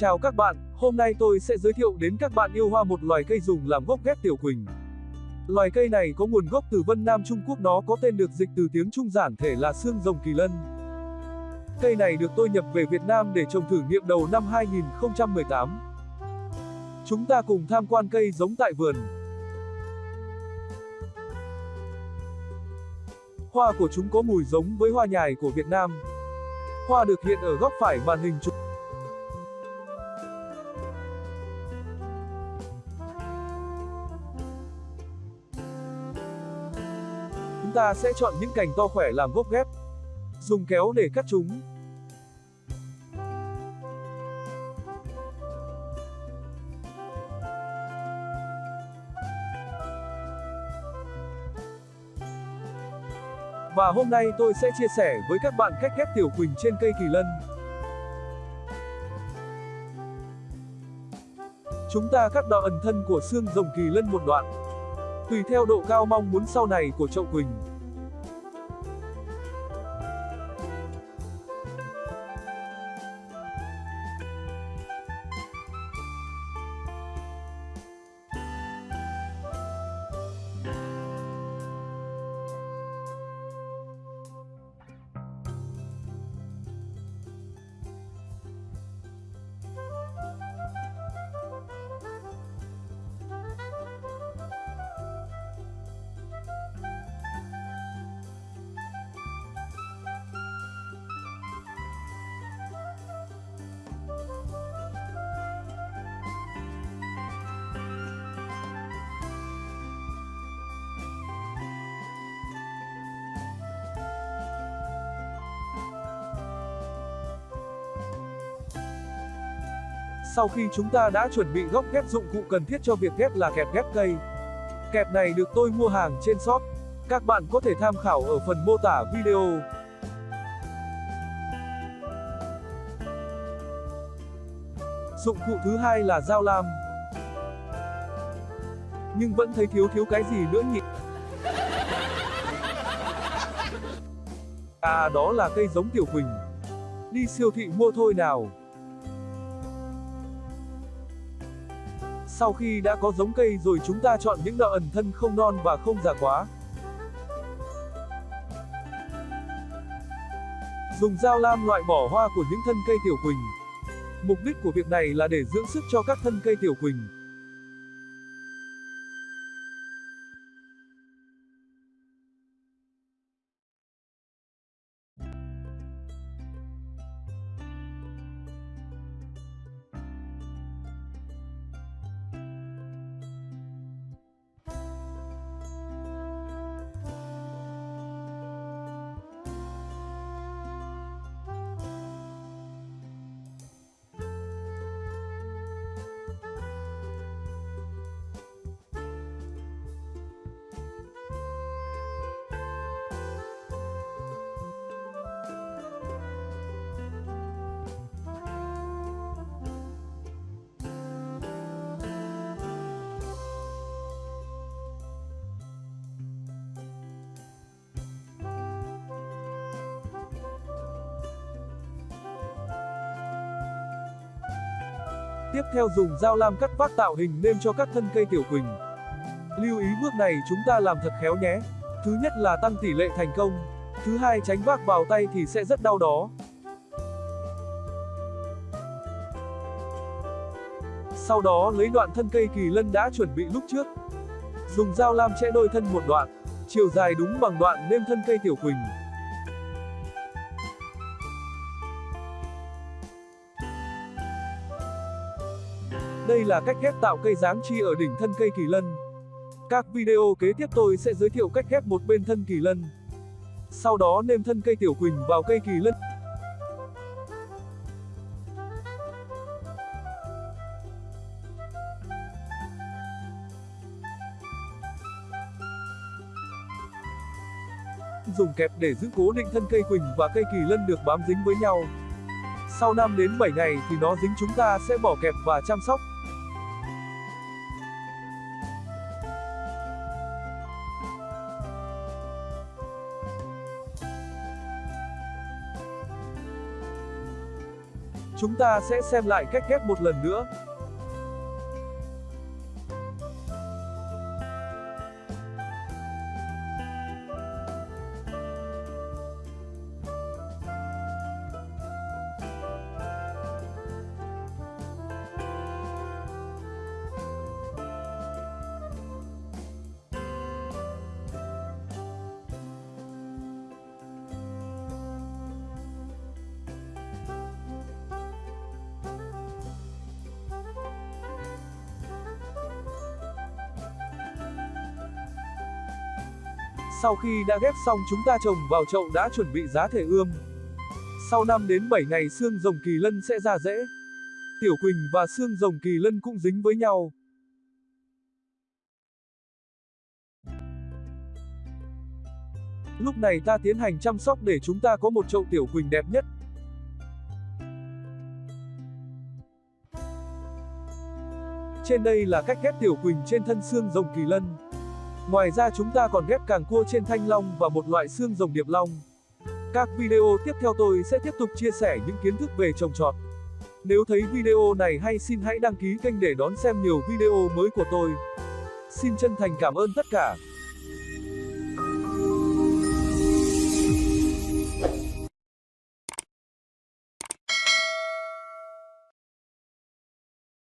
Chào các bạn, hôm nay tôi sẽ giới thiệu đến các bạn yêu hoa một loài cây dùng làm gốc ghép tiểu quỳnh. Loài cây này có nguồn gốc từ Vân Nam Trung Quốc nó có tên được dịch từ tiếng Trung giản thể là xương rồng kỳ lân. Cây này được tôi nhập về Việt Nam để trồng thử nghiệm đầu năm 2018. Chúng ta cùng tham quan cây giống tại vườn. Hoa của chúng có mùi giống với hoa nhài của Việt Nam. Hoa được hiện ở góc phải màn hình chụp. Chúng ta sẽ chọn những cành to khỏe làm gốc ghép. Dùng kéo để cắt chúng. Và hôm nay tôi sẽ chia sẻ với các bạn cách ghép tiểu quỳnh trên cây kỳ lân. Chúng ta cắt đoạn ẩn thân của xương rồng kỳ lân một đoạn. Tùy theo độ cao mong muốn sau này của chậu quỳnh. Sau khi chúng ta đã chuẩn bị góc ghép dụng cụ cần thiết cho việc ghép là kẹp ghép cây. Kẹp này được tôi mua hàng trên shop. Các bạn có thể tham khảo ở phần mô tả video. Dụng cụ thứ hai là dao lam. Nhưng vẫn thấy thiếu thiếu cái gì nữa nhỉ? À đó là cây giống tiểu quỳnh. Đi siêu thị mua thôi nào. Sau khi đã có giống cây rồi chúng ta chọn những nợ ẩn thân không non và không già quá. Dùng dao lam loại bỏ hoa của những thân cây tiểu quỳnh. Mục đích của việc này là để dưỡng sức cho các thân cây tiểu quỳnh. Tiếp theo dùng dao lam cắt vác tạo hình nêm cho các thân cây tiểu quỳnh. Lưu ý bước này chúng ta làm thật khéo nhé. Thứ nhất là tăng tỷ lệ thành công. Thứ hai tránh vác vào tay thì sẽ rất đau đó. Sau đó lấy đoạn thân cây kỳ lân đã chuẩn bị lúc trước. Dùng dao lam chẽ đôi thân một đoạn, chiều dài đúng bằng đoạn nêm thân cây tiểu quỳnh. Đây là cách ghép tạo cây dáng chi ở đỉnh thân cây kỳ lân. Các video kế tiếp tôi sẽ giới thiệu cách ghép một bên thân kỳ lân. Sau đó nêm thân cây tiểu quỳnh vào cây kỳ lân. Dùng kẹp để giữ cố định thân cây quỳnh và cây kỳ lân được bám dính với nhau. Sau 5 đến 7 ngày thì nó dính chúng ta sẽ bỏ kẹp và chăm sóc. Chúng ta sẽ xem lại cách ghép một lần nữa. Sau khi đã ghép xong chúng ta trồng vào chậu đã chuẩn bị giá thể ươm. Sau 5 đến 7 ngày xương rồng kỳ lân sẽ ra rễ. Tiểu Quỳnh và xương rồng kỳ lân cũng dính với nhau. Lúc này ta tiến hành chăm sóc để chúng ta có một chậu tiểu Quỳnh đẹp nhất. Trên đây là cách ghép tiểu Quỳnh trên thân xương rồng kỳ lân. Ngoài ra chúng ta còn ghép càng cua trên thanh long và một loại xương rồng điệp long. Các video tiếp theo tôi sẽ tiếp tục chia sẻ những kiến thức về trồng trọt. Nếu thấy video này hay xin hãy đăng ký kênh để đón xem nhiều video mới của tôi. Xin chân thành cảm ơn tất cả.